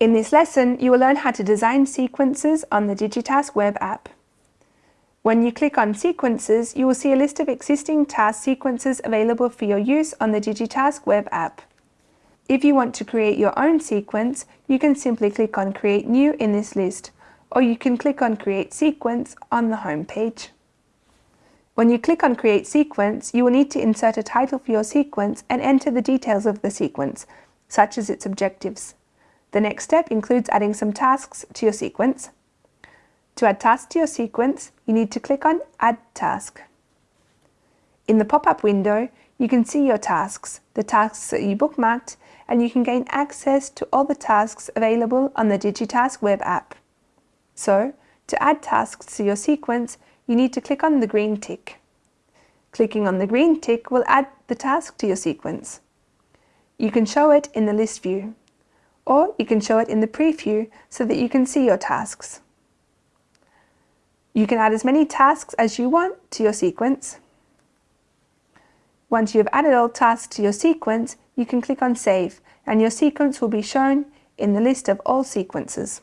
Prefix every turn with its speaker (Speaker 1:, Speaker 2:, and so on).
Speaker 1: In this lesson, you will learn how to design sequences on the Digitask web app. When you click on Sequences, you will see a list of existing task sequences available for your use on the Digitask web app. If you want to create your own sequence, you can simply click on Create New in this list, or you can click on Create Sequence on the home page. When you click on Create Sequence, you will need to insert a title for your sequence and enter the details of the sequence, such as its objectives. The next step includes adding some tasks to your sequence. To add tasks to your sequence, you need to click on Add Task. In the pop-up window, you can see your tasks, the tasks that you bookmarked, and you can gain access to all the tasks available on the Digitask web app. So, to add tasks to your sequence, you need to click on the green tick. Clicking on the green tick will add the task to your sequence. You can show it in the list view, or you can show it in the preview so that you can see your tasks. You can add as many tasks as you want to your sequence. Once you have added all tasks to your sequence, you can click on Save and your sequence will be shown in the list of all sequences.